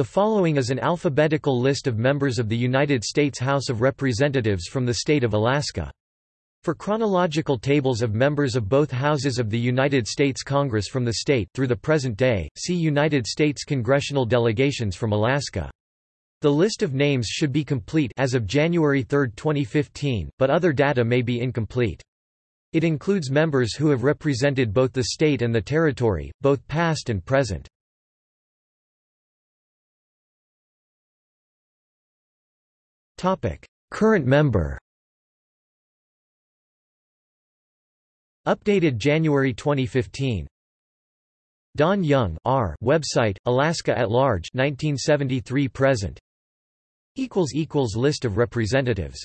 The following is an alphabetical list of members of the United States House of Representatives from the state of Alaska. For chronological tables of members of both houses of the United States Congress from the state through the present day, see United States congressional delegations from Alaska. The list of names should be complete as of January 3, 2015, but other data may be incomplete. It includes members who have represented both the state and the territory, both past and present. Current member Updated January 2015 Don Young R. Website Alaska at Large 1973 present. Equals equals list of representatives